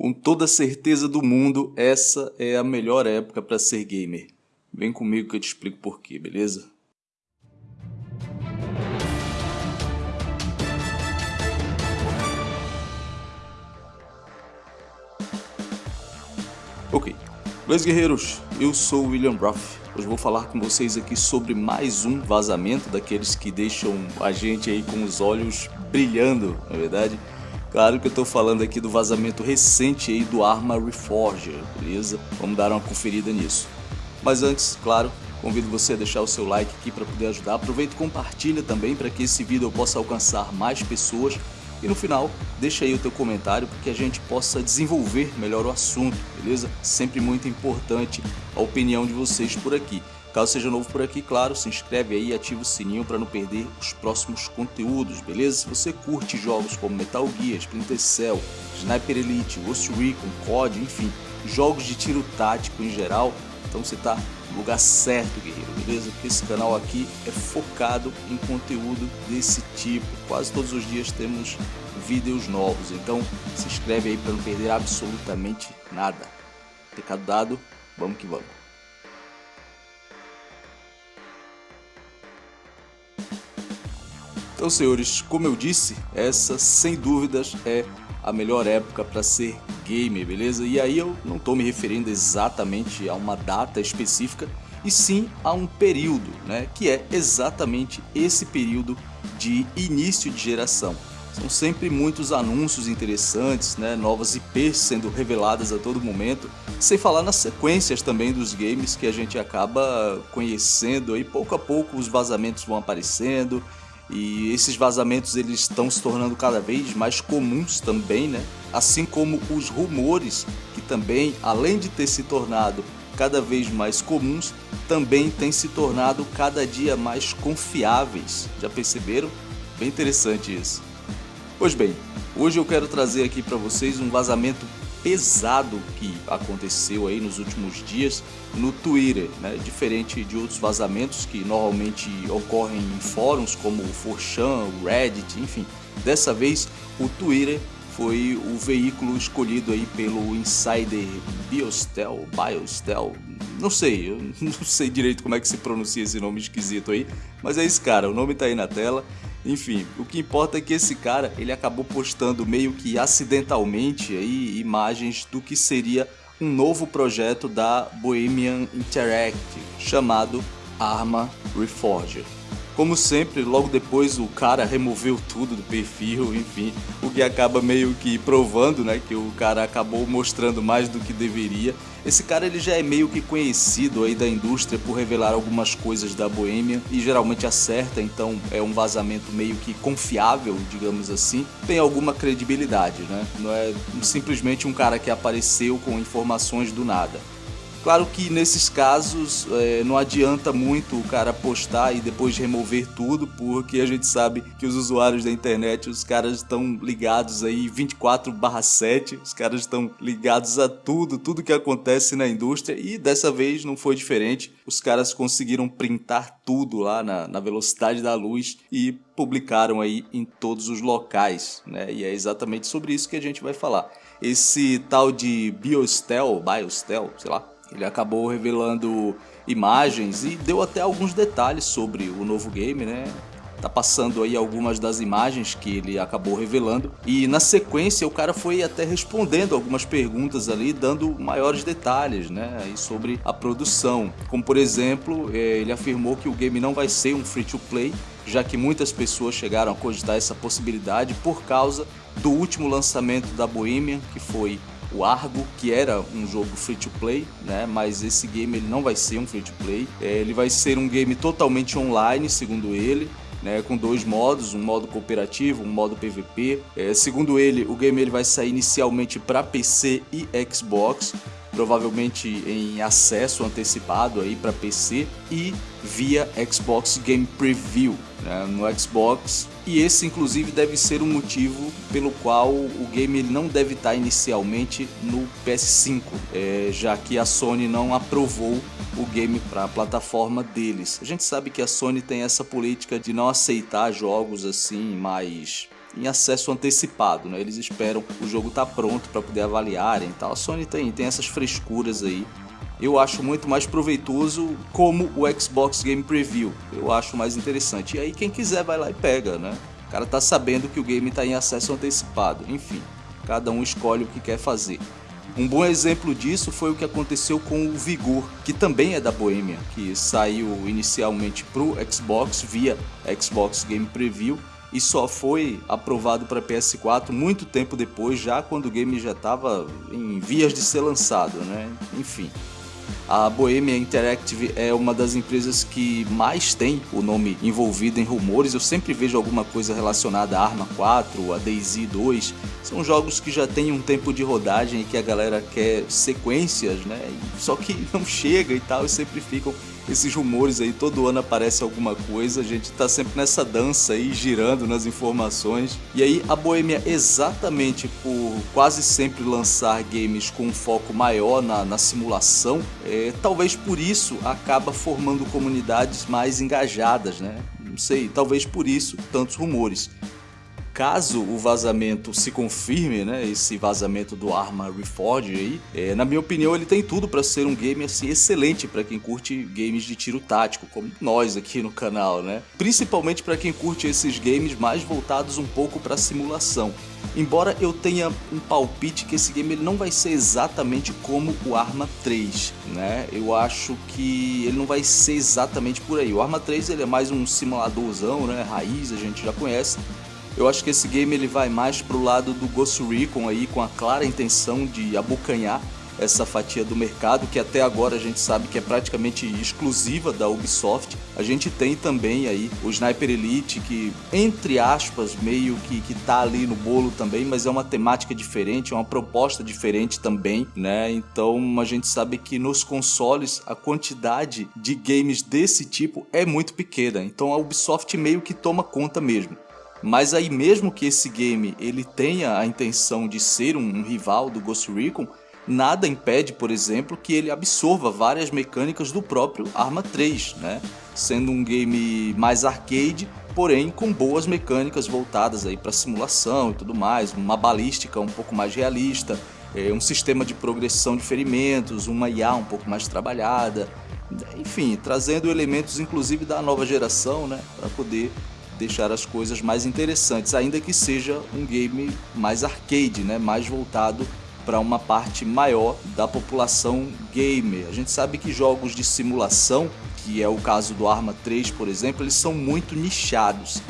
Com toda certeza do mundo, essa é a melhor época para ser gamer. Vem comigo que eu te explico porquê, beleza? Ok, beleza guerreiros, eu sou o William Ruff. Hoje vou falar com vocês aqui sobre mais um vazamento daqueles que deixam a gente aí com os olhos brilhando, na é verdade. Claro que eu estou falando aqui do vazamento recente aí do Arma Reforger, beleza? Vamos dar uma conferida nisso. Mas antes, claro, convido você a deixar o seu like aqui para poder ajudar. Aproveita e compartilha também para que esse vídeo possa alcançar mais pessoas. E no final, deixa aí o teu comentário para que a gente possa desenvolver melhor o assunto, beleza? Sempre muito importante a opinião de vocês por aqui. Caso seja novo por aqui, claro, se inscreve aí e ativa o sininho para não perder os próximos conteúdos, beleza? Se você curte jogos como Metal Gear, Splinter Cell, Sniper Elite, Ghost Recon, COD, enfim, jogos de tiro tático em geral, então você está no lugar certo, guerreiro, beleza? Porque esse canal aqui é focado em conteúdo desse tipo. Quase todos os dias temos vídeos novos, então se inscreve aí para não perder absolutamente nada. Recado dado, vamos que vamos. Então, senhores, como eu disse, essa sem dúvidas é a melhor época para ser gamer, beleza? E aí eu não estou me referindo exatamente a uma data específica, e sim a um período, né? Que é exatamente esse período de início de geração. São sempre muitos anúncios interessantes, né? novas IPs sendo reveladas a todo momento, sem falar nas sequências também dos games que a gente acaba conhecendo e pouco a pouco os vazamentos vão aparecendo e esses vazamentos eles estão se tornando cada vez mais comuns também, né? Assim como os rumores, que também, além de ter se tornado cada vez mais comuns, também têm se tornado cada dia mais confiáveis. Já perceberam? Bem interessante isso. Pois bem, hoje eu quero trazer aqui para vocês um vazamento pesado que aconteceu aí nos últimos dias no Twitter, né? diferente de outros vazamentos que normalmente ocorrem em fóruns como o 4chan, o Reddit, enfim. Dessa vez o Twitter foi o veículo escolhido aí pelo insider Biostel, Biostel, não sei, eu não sei direito como é que se pronuncia esse nome esquisito aí, mas é esse cara, o nome tá aí na tela enfim, o que importa é que esse cara, ele acabou postando meio que acidentalmente aí imagens do que seria um novo projeto da Bohemian Interactive, chamado Arma Reforger. Como sempre, logo depois o cara removeu tudo do perfil, enfim, o que acaba meio que provando, né, que o cara acabou mostrando mais do que deveria. Esse cara ele já é meio que conhecido aí da indústria por revelar algumas coisas da Bohemia e geralmente acerta, então é um vazamento meio que confiável, digamos assim, tem alguma credibilidade, né? Não é simplesmente um cara que apareceu com informações do nada. Claro que nesses casos é, não adianta muito o cara postar e depois remover tudo, porque a gente sabe que os usuários da internet, os caras estão ligados aí 24/7, os caras estão ligados a tudo, tudo que acontece na indústria e dessa vez não foi diferente. Os caras conseguiram printar tudo lá na, na velocidade da luz e publicaram aí em todos os locais, né? E é exatamente sobre isso que a gente vai falar. Esse tal de Biostel, Biostel, sei lá, ele acabou revelando imagens e deu até alguns detalhes sobre o novo game, né? Tá passando aí algumas das imagens que ele acabou revelando e na sequência o cara foi até respondendo algumas perguntas ali, dando maiores detalhes, né, aí sobre a produção. Como por exemplo, é, ele afirmou que o game não vai ser um free to play, já que muitas pessoas chegaram a cogitar essa possibilidade por causa do último lançamento da Bohemian, que foi o Argo, que era um jogo free to play, né? Mas esse game ele não vai ser um free to play. É, ele vai ser um game totalmente online, segundo ele. Né, com dois modos, um modo cooperativo, um modo PVP. É, segundo ele, o game ele vai sair inicialmente para PC e Xbox, provavelmente em acesso antecipado aí para PC e via Xbox Game Preview né, no Xbox. E esse inclusive deve ser o motivo pelo qual o game ele não deve estar inicialmente no PS5, é, já que a Sony não aprovou o game para a plataforma deles. A gente sabe que a Sony tem essa política de não aceitar jogos assim mais em acesso antecipado, né? Eles esperam o jogo estar tá pronto para poder avaliarem e tal. A Sony tem, tem essas frescuras aí. Eu acho muito mais proveitoso como o Xbox Game Preview. Eu acho mais interessante. E aí quem quiser vai lá e pega, né? O cara tá sabendo que o game está em acesso antecipado. Enfim, cada um escolhe o que quer fazer. Um bom exemplo disso foi o que aconteceu com o Vigor, que também é da Bohemia, que saiu inicialmente para o Xbox via Xbox Game Preview e só foi aprovado para PS4 muito tempo depois, já quando o game já estava em vias de ser lançado, né? Enfim. A Bohemia Interactive é uma das empresas que mais tem o nome envolvido em rumores. Eu sempre vejo alguma coisa relacionada a Arma 4, a DayZ 2. São jogos que já têm um tempo de rodagem e que a galera quer sequências, né? Só que não chega e tal, e sempre ficam esses rumores aí, todo ano aparece alguma coisa, a gente tá sempre nessa dança aí, girando nas informações. E aí a Boêmia, exatamente por quase sempre lançar games com um foco maior na, na simulação, é, talvez por isso acaba formando comunidades mais engajadas, né? Não sei, talvez por isso tantos rumores caso o vazamento se confirme, né, esse vazamento do Arma Reforged aí, é, na minha opinião ele tem tudo para ser um game assim excelente para quem curte games de tiro tático, como nós aqui no canal, né? Principalmente para quem curte esses games mais voltados um pouco para simulação. Embora eu tenha um palpite que esse game ele não vai ser exatamente como o Arma 3, né? Eu acho que ele não vai ser exatamente por aí. O Arma 3 ele é mais um simuladorzão, né? Raiz, a gente já conhece. Eu acho que esse game ele vai mais pro lado do Ghost Recon aí, com a clara intenção de abocanhar essa fatia do mercado, que até agora a gente sabe que é praticamente exclusiva da Ubisoft. A gente tem também aí o Sniper Elite, que entre aspas meio que, que tá ali no bolo também, mas é uma temática diferente, é uma proposta diferente também, né? Então a gente sabe que nos consoles a quantidade de games desse tipo é muito pequena, então a Ubisoft meio que toma conta mesmo. Mas aí mesmo que esse game ele tenha a intenção de ser um rival do Ghost Recon, nada impede, por exemplo, que ele absorva várias mecânicas do próprio Arma 3, né? Sendo um game mais arcade, porém com boas mecânicas voltadas aí para simulação e tudo mais, uma balística um pouco mais realista, é, um sistema de progressão de ferimentos, uma IA um pouco mais trabalhada, enfim, trazendo elementos inclusive da nova geração, né, para poder deixar as coisas mais interessantes, ainda que seja um game mais arcade, né? mais voltado para uma parte maior da população gamer. A gente sabe que jogos de simulação, que é o caso do Arma 3, por exemplo, eles são muito nichados.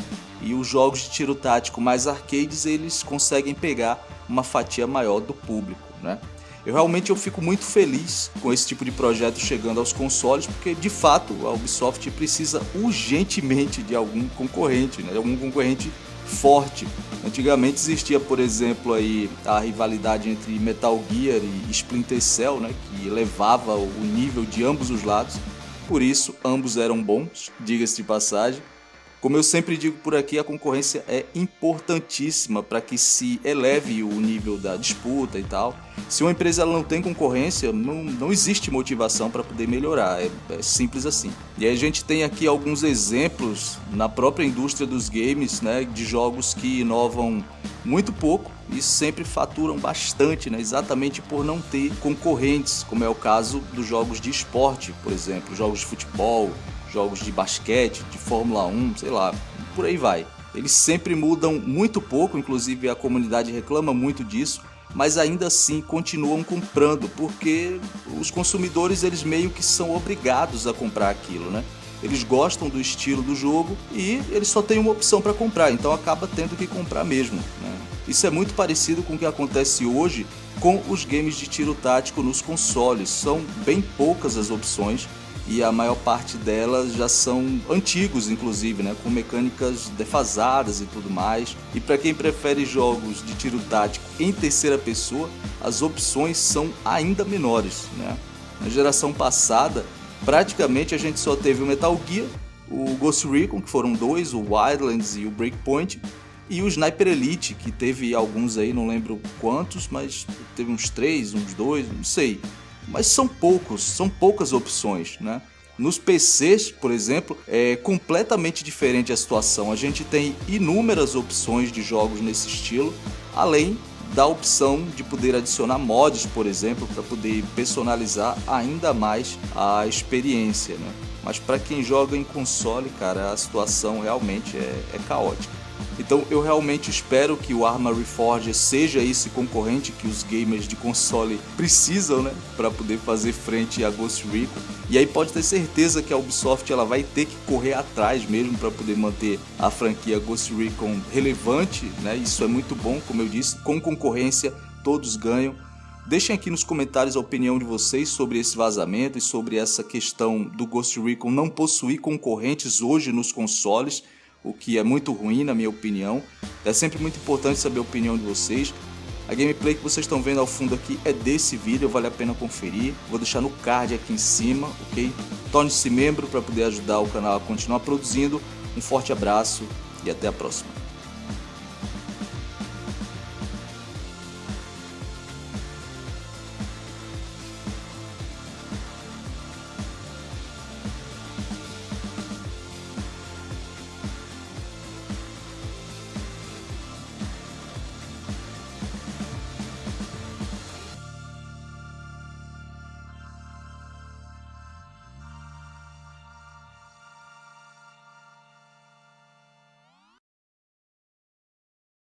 E os jogos de tiro tático mais arcades, eles conseguem pegar uma fatia maior do público, né? Eu realmente eu fico muito feliz com esse tipo de projeto chegando aos consoles, porque de fato a Ubisoft precisa urgentemente de algum concorrente, né? de algum concorrente forte. Antigamente existia, por exemplo, aí a rivalidade entre Metal Gear e Splinter Cell, né, que elevava o nível de ambos os lados. Por isso, ambos eram bons, diga-se de passagem. Como eu sempre digo por aqui, a concorrência é importantíssima para que se eleve o nível da disputa e tal. Se uma empresa não tem concorrência, não, não existe motivação para poder melhorar, é, é, simples assim. E aí a gente tem aqui alguns exemplos na própria indústria dos games, né, de jogos que inovam muito pouco e sempre faturam bastante, né, exatamente por não ter concorrentes, como é o caso dos jogos de esporte, por exemplo, jogos de futebol, jogos de basquete, de Fórmula 1, sei lá, por aí vai. Eles sempre mudam muito pouco, inclusive a comunidade reclama muito disso, mas ainda assim continuam comprando, porque os consumidores eles meio que são obrigados a comprar aquilo, né? Eles gostam do estilo do jogo e eles só têm uma opção para comprar, então acaba tendo que comprar mesmo. Né? Isso é muito parecido com o que acontece hoje com os games de tiro tático nos consoles. São bem poucas as opções e a maior parte delas já são antigos, inclusive, né, com mecânicas defasadas e tudo mais. E para quem prefere jogos de tiro tático em terceira pessoa, as opções são ainda menores. Né? Na geração passada, praticamente a gente só teve o Metal Gear, o Ghost Recon, que foram dois, o Wildlands e o Breakpoint, e o Sniper Elite, que teve alguns aí, não lembro quantos, mas teve uns três, uns dois, não sei mas são poucos, são poucas opções, né? Nos PCs, por exemplo, é completamente diferente a situação. A gente tem inúmeras opções de jogos nesse estilo, além da opção de poder adicionar mods, por exemplo, para poder personalizar ainda mais a experiência. Né? Mas para quem joga em console, cara, a situação realmente é, é caótica. Então eu realmente espero que o Arma Reforged seja esse concorrente que os gamers de console precisam, né, para poder fazer frente a Ghost Recon. E aí pode ter certeza que a Ubisoft ela vai ter que correr atrás mesmo para poder manter a franquia Ghost Recon relevante, né? Isso é muito bom, como eu disse, com concorrência todos ganham. Deixem aqui nos comentários a opinião de vocês sobre esse vazamento e sobre essa questão do Ghost Recon não possuir concorrentes hoje nos consoles o que é muito ruim na minha opinião. É sempre muito importante saber a opinião de vocês. A gameplay que vocês estão vendo ao fundo aqui é desse vídeo, vale a pena conferir. Vou deixar no card aqui em cima, ok? Torne-se membro para poder ajudar o canal a continuar produzindo. Um forte abraço e até a próxima.